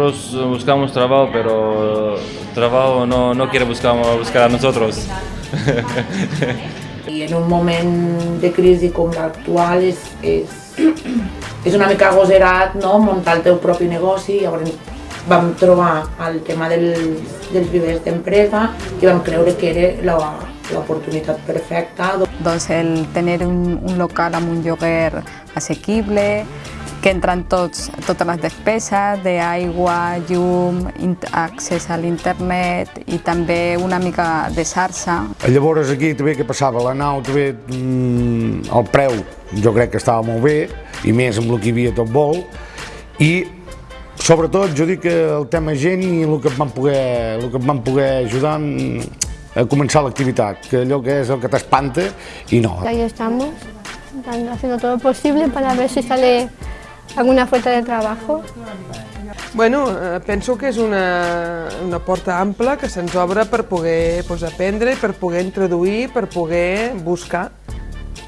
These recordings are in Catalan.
nosotros buscamos trabajo, pero trabajo no, no quiere buscar, buscar a nosotros. I en un moment de crisi com l'actual és, és, és una mica agoserat no? muntar el teu propi negoci, llavors vam trobar el tema del, dels vivers d'empresa i vam creure que era la, l'oportunitat perfecta. Doncs el tenir un, un local amb un lloguer assequible, que entren tots, totes les despeses d'aigua, llum, accés a l'internet i també una mica de xarxa. Llavors aquí també què passava? La nau també, mmm, el preu jo crec que estava molt bé i més amb el que hi havia tot vol i sobretot jo dic que el tema gent i el que em van poder, el que em van poder ajudar a començar l'activitat, que allò que és el que t'espanta i no. Ahí estamos, haciendo todo lo posible para ver si sale alguna oferta de trabajo. Bueno, eh, penso que és una, una porta ampla que se'ns obre per poder pues, aprendre, per poder introduir, per poder buscar.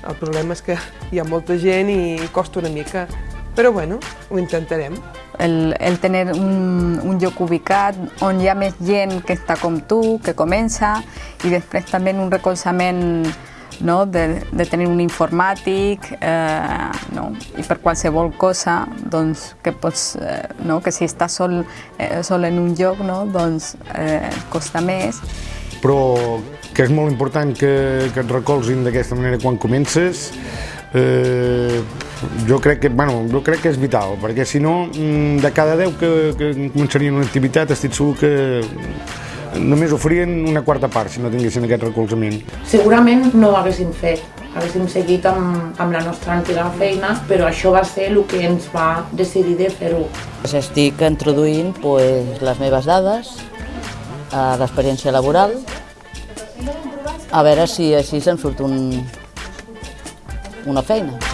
El problema és que hi ha molta gent i costa una mica, però bueno, ho intentarem. El, el tenir un, un lloc ubicat on hi ha més gent que està com tu, que comença, i després també un recolzament no? de, de tenir un informàtic eh, no? i per qualsevol cosa doncs, que, pots, eh, no? que si estàs sol, eh, sol en un lloc no? doncs eh, costa més. Però que és molt important que, que et recolzin d'aquesta manera quan comences, eh, jo crec que, bueno, jo crec que és vital, perquè si no, mm, de cada 10 que, que començarien una activitat, estic segur que només oferien una quarta part si no tinguessin aquest recolzament. Segurament no ho haguéssim fet, haguéssim seguit amb, amb la nostra antiga feina, però això va ser el que ens va decidir de fer-ho. Estic introduint pues, les meves dades, a l'experiència laboral, a veure si així se'n surt un, una feina.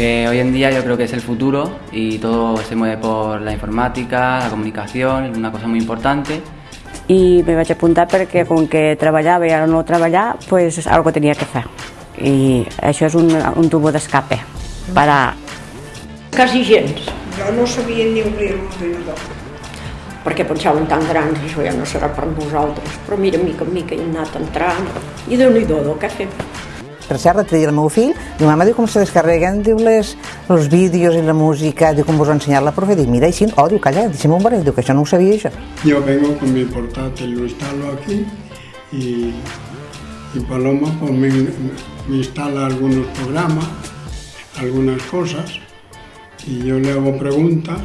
Que hoy en día yo creo que es el futuro y todo se mueve por la informática, la comunicación, es una cosa muy importante. I me vaig apuntar perquè com que treballava i ara no treballar, pues algo tenia que fer. I això és un, un tubo d'escape per a... Quasi gens. Jo no sabia ni obrir l'ordinador perquè pensaven tan grans, això ja no serà per nosaltres. Però mira, mica en mica hi hem anat entrant i déu-n'hi-do, què fem? Per cert, l'altre dia el meu fill, diu, mama, diu, com se descarreguen, diu, les, els vídeos i la música, diu, com vos ha ensenyat la profe, dic, mira, així, oh, diu, calla, deixa'm un barret, diu, que això no ho sabia, això. Yo vengo con mi portátil, lo instalo aquí y, y Paloma pues me, me instala algunos programas, algunas cosas y yo le hago preguntas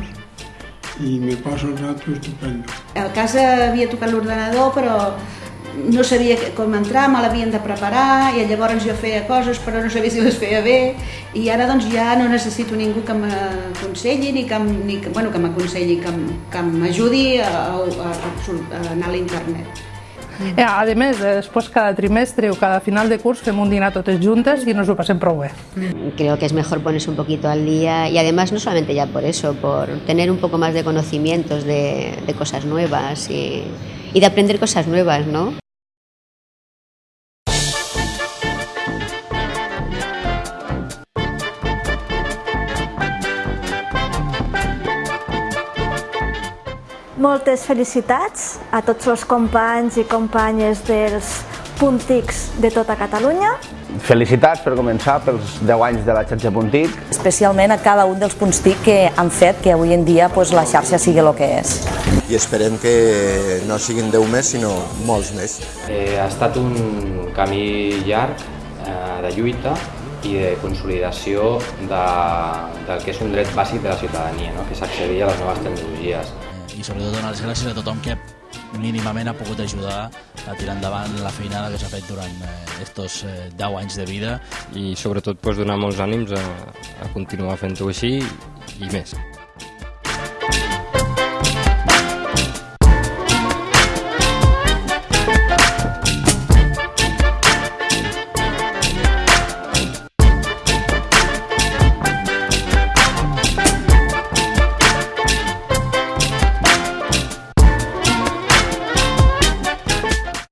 i me passo el rato estupendo. A casa havia tocat l'ordenador, però no sabia com entrar, me l'havien de preparar i llavors jo feia coses però no sabia si les feia bé i ara doncs ja no necessito ningú que m'aconselli ni que, ni que, bueno, que m'aconselli, que, que m'ajudi a, a, a anar a l'internet. Eh, a més, després cada trimestre o cada final de curs fem un dinar totes juntes i nos ho passem prou bé. Creo que es mejor ponerse un poquito al día y además no solamente ya por eso, por tener un poco más de conocimientos de, de cosas nuevas y, y de aprender cosas nuevas, ¿no? Moltes felicitats a tots els companys i companyes dels Puntics de tota Catalunya. Felicitats per començar pels 10 anys de la xarxa Puntic. Especialment a cada un dels punts TIC que han fet que avui en dia pues, la xarxa sigui el que és. I esperem que no siguin 10 més, sinó molts més. Eh, ha estat un camí llarg eh, de lluita i de consolidació de, del que és un dret bàsic de la ciutadania, no? que és accedir a les noves tecnologies i sobretot donar les gràcies a tothom que mínimament ha pogut ajudar a tirar endavant la feinada que s'ha fet durant eh, 10 eh, anys de vida. I sobretot pues, donar molts ànims a, a continuar fent-ho així i més.